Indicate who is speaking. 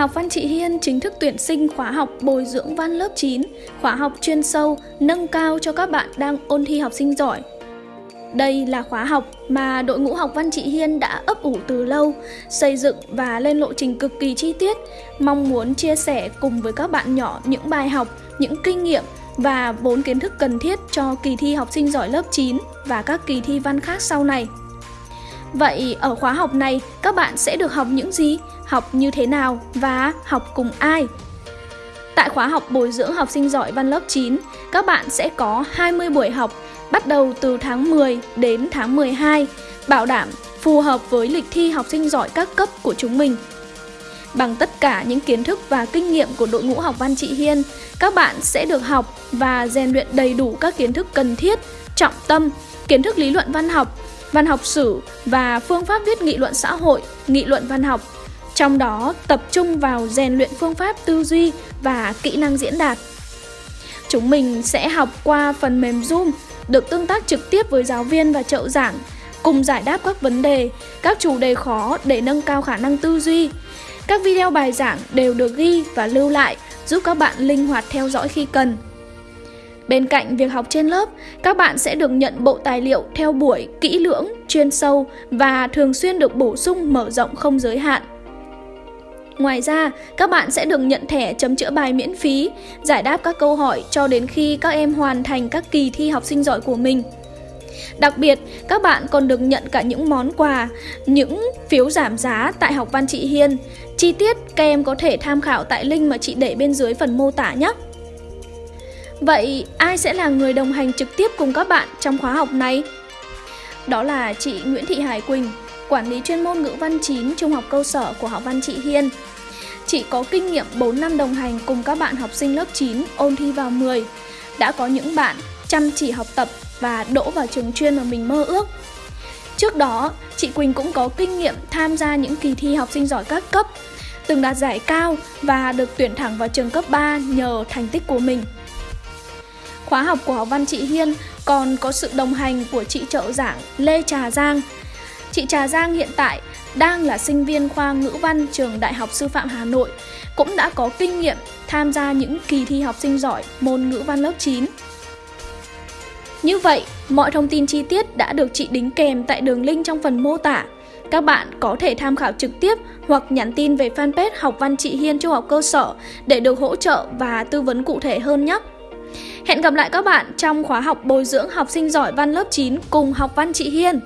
Speaker 1: Học văn chị Hiên chính thức tuyển sinh khóa học bồi dưỡng văn lớp 9, khóa học chuyên sâu, nâng cao cho các bạn đang ôn thi học sinh giỏi. Đây là khóa học mà đội ngũ học văn chị Hiên đã ấp ủ từ lâu, xây dựng và lên lộ trình cực kỳ chi tiết, mong muốn chia sẻ cùng với các bạn nhỏ những bài học, những kinh nghiệm và vốn kiến thức cần thiết cho kỳ thi học sinh giỏi lớp 9 và các kỳ thi văn khác sau này. Vậy ở khóa học này các bạn sẽ được học những gì, học như thế nào và học cùng ai? Tại khóa học bồi dưỡng học sinh giỏi văn lớp 9, các bạn sẽ có 20 buổi học bắt đầu từ tháng 10 đến tháng 12, bảo đảm phù hợp với lịch thi học sinh giỏi các cấp của chúng mình. Bằng tất cả những kiến thức và kinh nghiệm của đội ngũ học văn chị Hiên, các bạn sẽ được học và rèn luyện đầy đủ các kiến thức cần thiết, trọng tâm, kiến thức lý luận văn học, văn học sử và phương pháp viết nghị luận xã hội, nghị luận văn học. Trong đó tập trung vào rèn luyện phương pháp tư duy và kỹ năng diễn đạt. Chúng mình sẽ học qua phần mềm Zoom, được tương tác trực tiếp với giáo viên và trợ giảng, cùng giải đáp các vấn đề, các chủ đề khó để nâng cao khả năng tư duy. Các video bài giảng đều được ghi và lưu lại, giúp các bạn linh hoạt theo dõi khi cần. Bên cạnh việc học trên lớp, các bạn sẽ được nhận bộ tài liệu theo buổi kỹ lưỡng, chuyên sâu và thường xuyên được bổ sung mở rộng không giới hạn. Ngoài ra, các bạn sẽ được nhận thẻ chấm chữa bài miễn phí, giải đáp các câu hỏi cho đến khi các em hoàn thành các kỳ thi học sinh giỏi của mình. Đặc biệt, các bạn còn được nhận cả những món quà, những phiếu giảm giá tại học văn chị Hiên. Chi tiết các em có thể tham khảo tại link mà chị để bên dưới phần mô tả nhé. Vậy ai sẽ là người đồng hành trực tiếp cùng các bạn trong khóa học này? Đó là chị Nguyễn Thị Hải Quỳnh, quản lý chuyên môn ngữ văn 9 trung học cơ sở của học văn chị Hiên. Chị có kinh nghiệm 4 năm đồng hành cùng các bạn học sinh lớp 9 ôn thi vào 10. Đã có những bạn chăm chỉ học tập và đỗ vào trường chuyên mà mình mơ ước. Trước đó, chị Quỳnh cũng có kinh nghiệm tham gia những kỳ thi học sinh giỏi các cấp, từng đạt giải cao và được tuyển thẳng vào trường cấp 3 nhờ thành tích của mình. Khóa học của học văn chị Hiên còn có sự đồng hành của chị trợ giảng Lê Trà Giang. Chị Trà Giang hiện tại đang là sinh viên khoa ngữ văn trường Đại học Sư phạm Hà Nội, cũng đã có kinh nghiệm tham gia những kỳ thi học sinh giỏi môn ngữ văn lớp 9. Như vậy, mọi thông tin chi tiết đã được chị đính kèm tại đường link trong phần mô tả. Các bạn có thể tham khảo trực tiếp hoặc nhắn tin về fanpage Học văn chị Hiên trung học cơ sở để được hỗ trợ và tư vấn cụ thể hơn nhé. Hẹn gặp lại các bạn trong khóa học bồi dưỡng học sinh giỏi văn lớp 9 cùng học văn chị Hiên.